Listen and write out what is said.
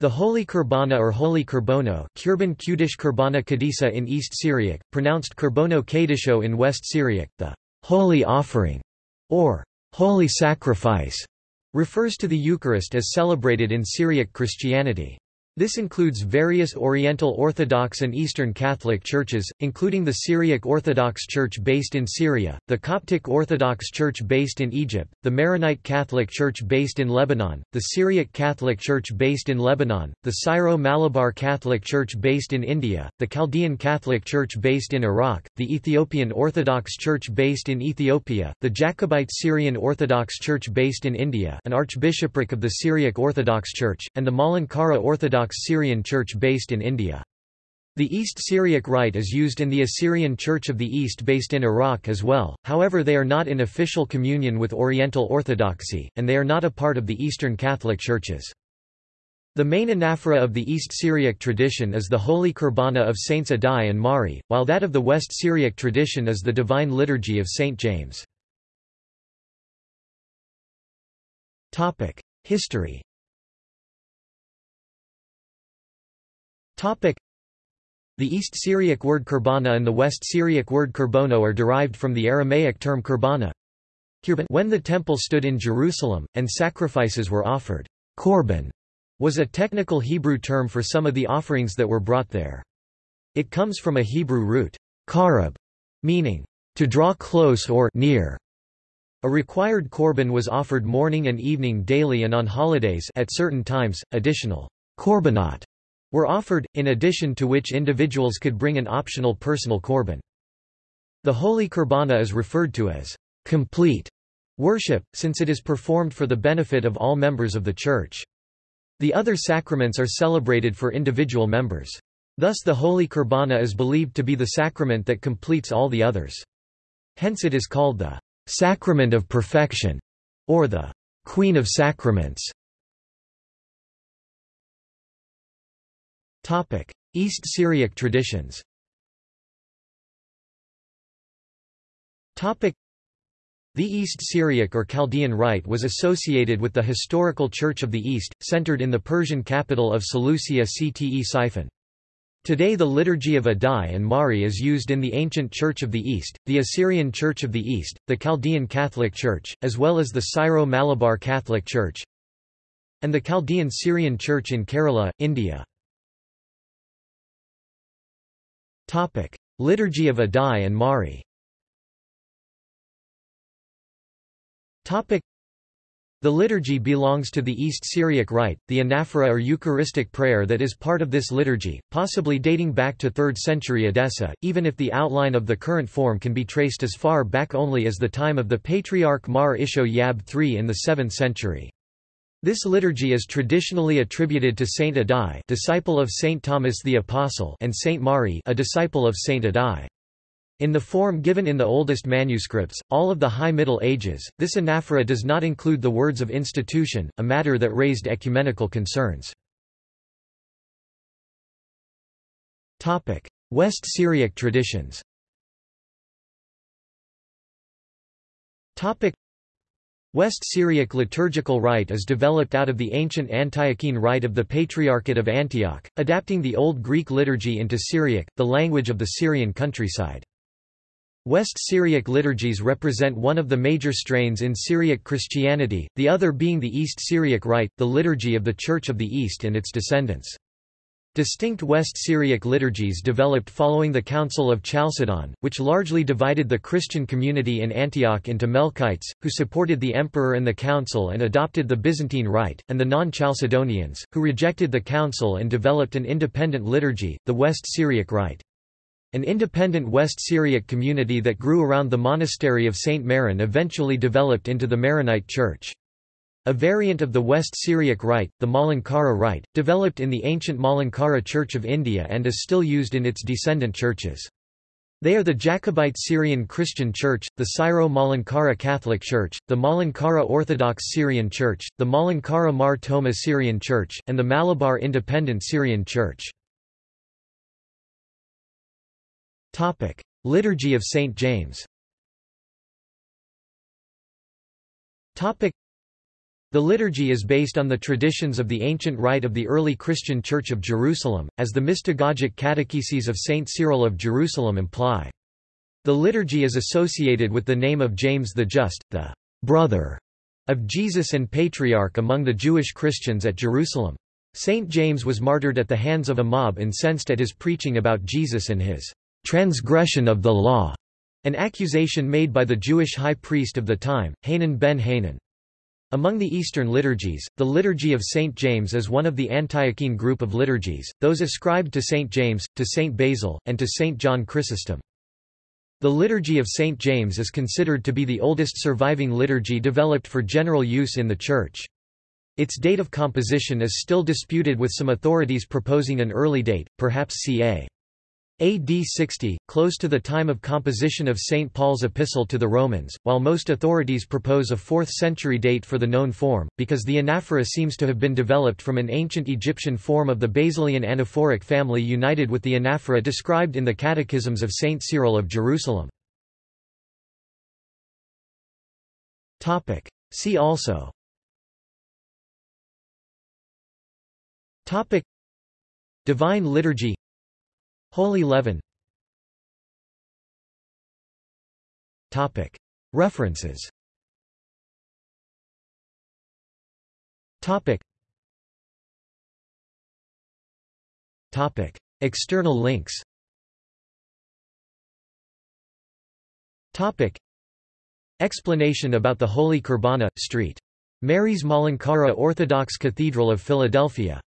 The Holy Kurbana or Holy Kurbono Kurban Kudish Kurbana Kadisa in East Syriac, pronounced Kurbono Kadisho in West Syriac, the Holy Offering, or Holy Sacrifice, refers to the Eucharist as celebrated in Syriac Christianity. This includes various Oriental Orthodox and Eastern Catholic churches, including the Syriac Orthodox Church based in Syria, the Coptic Orthodox Church based in Egypt, the Maronite Catholic Church based in Lebanon, the Syriac Catholic Church based in Lebanon, the Syro-Malabar Catholic Church based in India, the Chaldean Catholic Church based in Iraq, the Ethiopian Orthodox Church based in Ethiopia, the Jacobite Syrian Orthodox Church based in India an archbishopric of the Syriac Orthodox Church, and the Malankara Orthodox Syrian Church based in India. The East Syriac Rite is used in the Assyrian Church of the East based in Iraq as well, however they are not in official communion with Oriental Orthodoxy, and they are not a part of the Eastern Catholic Churches. The main anaphora of the East Syriac tradition is the Holy Kurbana of Saints Addai and Mari, while that of the West Syriac tradition is the Divine Liturgy of Saint James. History The East Syriac word kurbana and the West Syriac word kurbono are derived from the Aramaic term kurbana. When the temple stood in Jerusalem, and sacrifices were offered, korban was a technical Hebrew term for some of the offerings that were brought there. It comes from a Hebrew root, karab, meaning, to draw close or near. A required korban was offered morning and evening daily and on holidays at certain times, additional korbanot were offered, in addition to which individuals could bring an optional personal korban. The Holy Kurbana is referred to as complete worship, since it is performed for the benefit of all members of the Church. The other sacraments are celebrated for individual members. Thus the Holy Kurbana is believed to be the sacrament that completes all the others. Hence it is called the sacrament of perfection, or the Queen of Sacraments. East Syriac traditions Topic: the East Syriac or Chaldean Rite was associated with the historical Church of the East, centered in the Persian capital of Seleucia Ctesiphon. Today the Liturgy of Addai and Mari is used in the ancient Church of the East, the Assyrian Church of the East, the Chaldean Catholic Church, as well as the Syro-Malabar Catholic Church, and the Chaldean Syrian Church in Kerala, India. Topic: Liturgy of Addai and Mari. Topic: The liturgy belongs to the East Syriac Rite, the anaphora or Eucharistic prayer that is part of this liturgy, possibly dating back to 3rd century Edessa, even if the outline of the current form can be traced as far back only as the time of the Patriarch Mar Isho Yab III in the 7th century. This liturgy is traditionally attributed to Saint Addai disciple of Saint Thomas the Apostle and Saint Mari a disciple of Saint Addai. In the form given in the oldest manuscripts, all of the High Middle Ages, this anaphora does not include the words of institution, a matter that raised ecumenical concerns. West Syriac traditions West Syriac liturgical rite is developed out of the ancient Antiochene rite of the Patriarchate of Antioch, adapting the Old Greek liturgy into Syriac, the language of the Syrian countryside. West Syriac liturgies represent one of the major strains in Syriac Christianity, the other being the East Syriac rite, the liturgy of the Church of the East and its descendants. Distinct West Syriac liturgies developed following the Council of Chalcedon, which largely divided the Christian community in Antioch into Melkites, who supported the emperor and the council and adopted the Byzantine Rite, and the non-Chalcedonians, who rejected the council and developed an independent liturgy, the West Syriac Rite. An independent West Syriac community that grew around the monastery of St. Maron eventually developed into the Maronite Church. A variant of the West Syriac Rite, the Malankara Rite, developed in the ancient Malankara Church of India and is still used in its descendant churches. They are the Jacobite Syrian Christian Church, the Syro-Malankara Catholic Church, the Malankara Orthodox Syrian Church, the Malankara Mar Thoma Syrian Church, and the Malabar Independent Syrian Church. Liturgy of St. James The liturgy is based on the traditions of the ancient rite of the early Christian Church of Jerusalem, as the mystagogic catecheses of Saint Cyril of Jerusalem imply. The liturgy is associated with the name of James the Just, the brother of Jesus and patriarch among the Jewish Christians at Jerusalem. Saint James was martyred at the hands of a mob incensed at his preaching about Jesus and his transgression of the law, an accusation made by the Jewish high priest of the time, Hanan ben Hanan. Among the Eastern liturgies, the Liturgy of St. James is one of the Antiochene group of liturgies, those ascribed to St. James, to St. Basil, and to St. John Chrysostom. The Liturgy of St. James is considered to be the oldest surviving liturgy developed for general use in the Church. Its date of composition is still disputed with some authorities proposing an early date, perhaps ca. AD 60, close to the time of composition of St. Paul's epistle to the Romans, while most authorities propose a 4th century date for the known form, because the anaphora seems to have been developed from an ancient Egyptian form of the Basilian anaphoric family united with the anaphora described in the Catechisms of St. Cyril of Jerusalem. See also Divine Liturgy Holy Leaven References. External links. Explanation about the Holy Kurbana, St. Mary's Malankara Orthodox Cathedral of Philadelphia